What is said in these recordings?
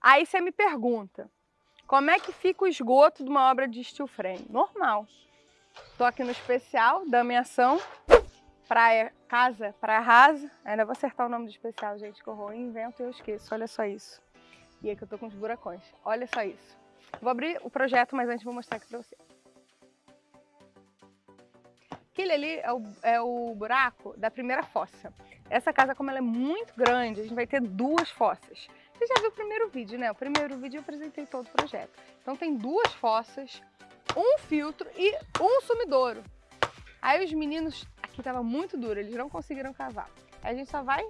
Aí você me pergunta, como é que fica o esgoto de uma obra de steel frame? Normal. Tô aqui no especial da minha ação, praia casa, praia rasa. Ainda vou acertar o nome do especial, gente, que eu invento e eu esqueço. Olha só isso. E aí que eu tô com os buracões. Olha só isso. Vou abrir o projeto, mas antes vou mostrar aqui pra você. Aquele ali é o, é o buraco da primeira fossa. Essa casa, como ela é muito grande, a gente vai ter duas fossas. Você já viu o primeiro vídeo, né? O primeiro vídeo eu apresentei todo o projeto. Então tem duas fossas, um filtro e um sumidouro. Aí os meninos, aqui tava muito duro, eles não conseguiram cavar. Aí a gente só vai,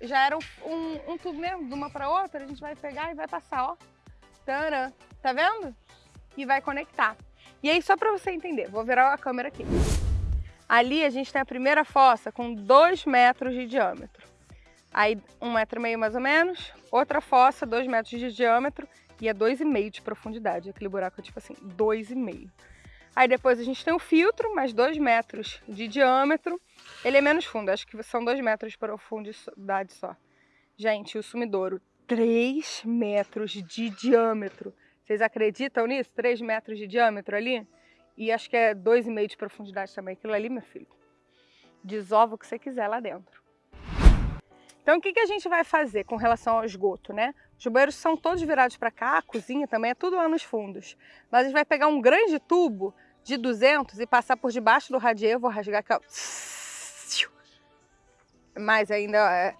já era um, um tubo mesmo, de uma para outra, a gente vai pegar e vai passar, ó. Tcharam, tá vendo? E vai conectar. E aí, só para você entender, vou virar a câmera aqui. Ali a gente tem a primeira fossa com 2 metros de diâmetro. Aí um metro e meio mais ou menos, outra fossa, 2 metros de diâmetro e é 2,5 de profundidade. Aquele buraco é tipo assim, 2,5. Aí depois a gente tem o filtro, mais 2 metros de diâmetro. Ele é menos fundo, acho que são 2 metros de profundidade só. Gente, o sumidouro, 3 metros de diâmetro. Vocês acreditam nisso? 3 metros de diâmetro ali? E acho que é 2,5 de profundidade também. Aquilo ali, meu filho, desova o que você quiser lá dentro. Então, o que, que a gente vai fazer com relação ao esgoto, né? Os banheiros são todos virados para cá, a cozinha também é tudo lá nos fundos. Mas a gente vai pegar um grande tubo de 200 e passar por debaixo do radier. Vou rasgar aqui, ó. Mais ainda, ó, é...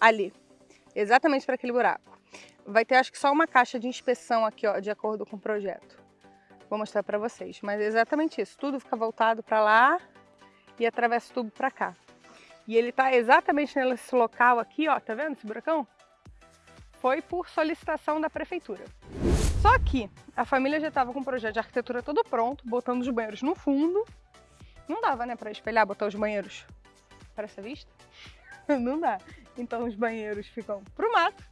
Ali. Exatamente para aquele buraco vai ter acho que só uma caixa de inspeção aqui, ó, de acordo com o projeto. Vou mostrar para vocês, mas é exatamente isso. Tudo fica voltado para lá e atravessa o tubo para cá. E ele está exatamente nesse local aqui, ó, tá vendo esse buracão? Foi por solicitação da prefeitura. Só que a família já estava com o projeto de arquitetura todo pronto, botando os banheiros no fundo. Não dava, né, para espelhar, botar os banheiros para essa vista? Não dá. Então os banheiros ficam pro mato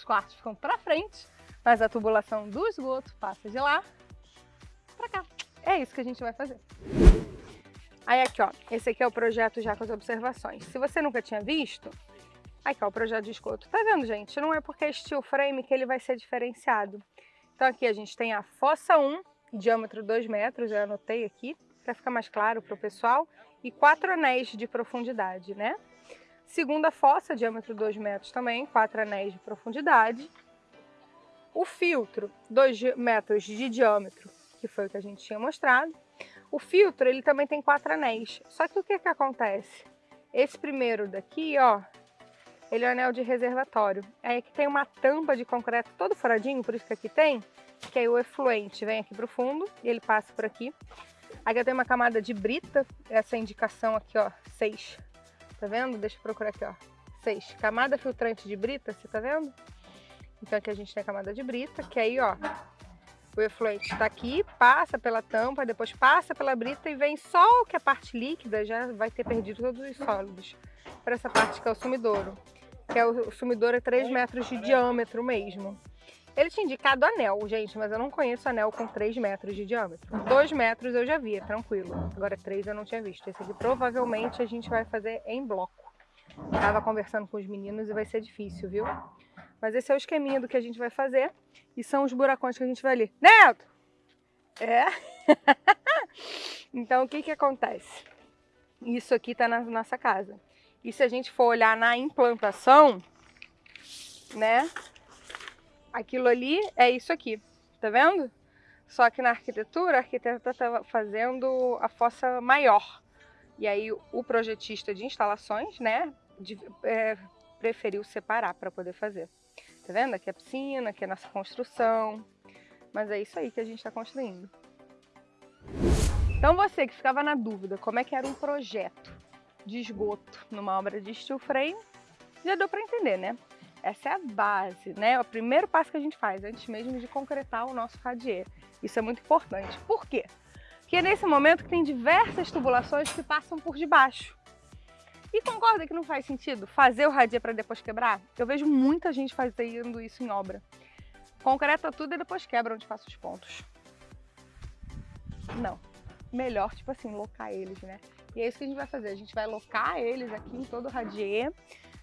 os quartos ficam para frente, mas a tubulação do esgoto passa de lá para cá. É isso que a gente vai fazer. Aí aqui, ó, esse aqui é o projeto já com as observações. Se você nunca tinha visto, aqui ó, o projeto de esgoto. Tá vendo, gente? Não é porque é steel frame que ele vai ser diferenciado. Então aqui a gente tem a fossa 1, diâmetro 2 metros, eu anotei aqui, para ficar mais claro para o pessoal, e quatro anéis de profundidade, né? Segunda fossa, diâmetro 2 metros também, 4 anéis de profundidade. O filtro, 2 metros de diâmetro, que foi o que a gente tinha mostrado. O filtro, ele também tem 4 anéis. Só que o que que acontece? Esse primeiro daqui, ó, ele é o anel de reservatório. Aí aqui tem uma tampa de concreto todo furadinho, por isso que aqui tem, que aí o efluente vem aqui pro fundo e ele passa por aqui. Aqui tem uma camada de brita, essa indicação aqui, ó, 6 Tá vendo? Deixa eu procurar aqui, ó. 6. Camada filtrante de brita, você tá vendo? Então aqui a gente tem a camada de brita, que aí, ó, o efluente está aqui, passa pela tampa, depois passa pela brita e vem só o que é a parte líquida, já vai ter perdido todos os sólidos. Para essa parte que é o sumidouro, que é o, o sumidouro é 3 metros de diâmetro mesmo. Ele tinha indicado anel, gente, mas eu não conheço anel com 3 metros de diâmetro. 2 metros eu já vi, é tranquilo. Agora 3 eu não tinha visto. Esse aqui provavelmente a gente vai fazer em bloco. Tava conversando com os meninos e vai ser difícil, viu? Mas esse é o esqueminha do que a gente vai fazer. E são os buracões que a gente vai ali. Neto! É? então o que que acontece? Isso aqui tá na nossa casa. E se a gente for olhar na implantação, né? aquilo ali é isso aqui, tá vendo? Só que na arquitetura, a arquiteta estava fazendo a fossa maior. E aí o projetista de instalações, né, de, é, preferiu separar para poder fazer. Tá vendo? Aqui é a piscina, aqui é a nossa construção. Mas é isso aí que a gente está construindo. Então você que ficava na dúvida como é que era um projeto de esgoto numa obra de steel frame, já deu para entender, né? Essa é a base, né? É o primeiro passo que a gente faz, antes mesmo de concretar o nosso radier. Isso é muito importante. Por quê? Porque é nesse momento que tem diversas tubulações que passam por debaixo. E concorda que não faz sentido fazer o radier para depois quebrar? Eu vejo muita gente fazendo isso em obra. Concreta tudo e depois quebra onde passa os pontos. Não. Melhor, tipo assim, locar eles, né? E é isso que a gente vai fazer. A gente vai locar eles aqui em todo o radier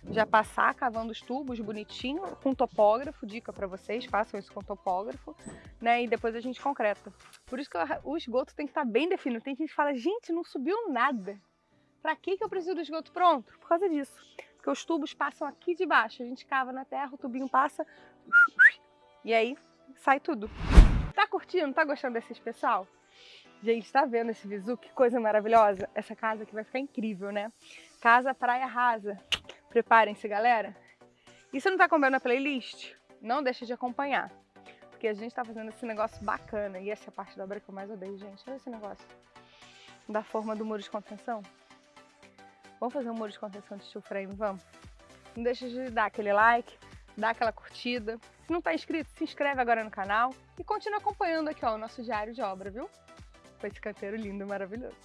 já passar cavando os tubos bonitinho, com topógrafo, dica para vocês, façam isso com topógrafo, né? E depois a gente concreta. Por isso que o esgoto tem que estar tá bem definido. Tem gente que fala, gente, não subiu nada. Para que, que eu preciso do esgoto pronto? Por causa disso. Porque os tubos passam aqui de baixo, a gente cava na terra, o tubinho passa e aí sai tudo. Tá curtindo? Tá gostando desse especial? Gente, tá vendo esse visu? Que coisa maravilhosa. Essa casa aqui vai ficar incrível, né? Casa Praia Rasa. Preparem-se, galera. E se não tá acompanhando a playlist, não deixe de acompanhar. Porque a gente tá fazendo esse negócio bacana. E essa é a parte da obra que eu mais odeio, gente. Olha esse negócio. Da forma do muro de contenção. Vamos fazer um muro de contenção de steel frame, vamos? Não deixe de dar aquele like, dar aquela curtida. Se não tá inscrito, se inscreve agora no canal. E continua acompanhando aqui ó, o nosso diário de obra, viu? Com esse canteiro lindo e maravilhoso.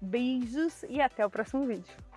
Beijos e até o próximo vídeo.